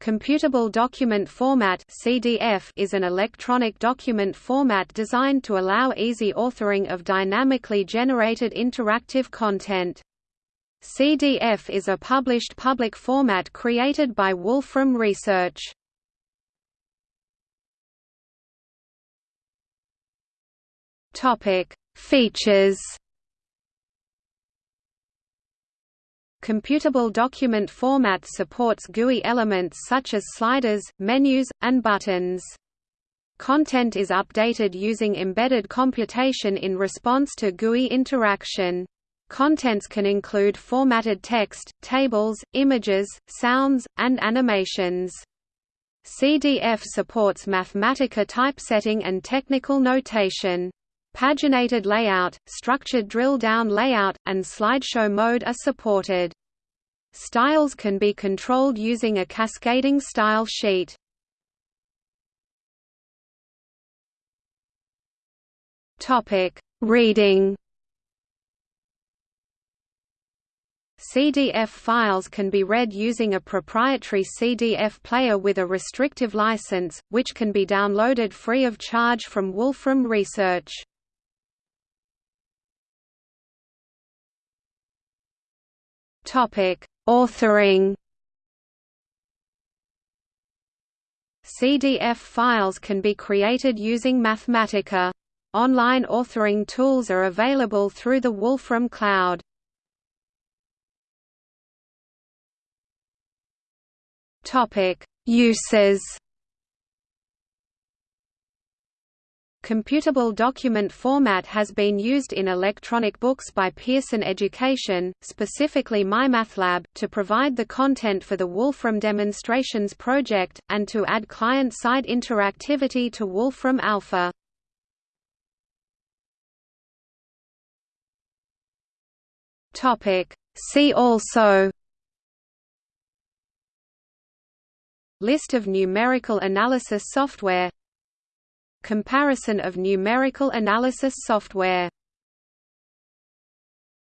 Computable Document Format (CDF) is an electronic document format designed to allow easy authoring of dynamically generated interactive content. CDF is a published public format created by Wolfram Research. Topic: Features Computable document format supports GUI elements such as sliders, menus, and buttons. Content is updated using embedded computation in response to GUI interaction. Contents can include formatted text, tables, images, sounds, and animations. CDF supports Mathematica typesetting and technical notation. Paginated layout, structured drill-down layout, and slideshow mode are supported. Styles can be controlled using a cascading style sheet. Topic: Reading. CDF files can be read using a proprietary CDF player with a restrictive license, which can be downloaded free of charge from Wolfram Research. Topic: Authoring. CDF files can be created using Mathematica. Online authoring tools are available through the Wolfram Cloud. Uses. Computable document format has been used in electronic books by Pearson Education, specifically MyMathLab, to provide the content for the Wolfram Demonstrations project, and to add client-side interactivity to Wolfram Alpha. See also List of numerical analysis software Comparison of numerical analysis software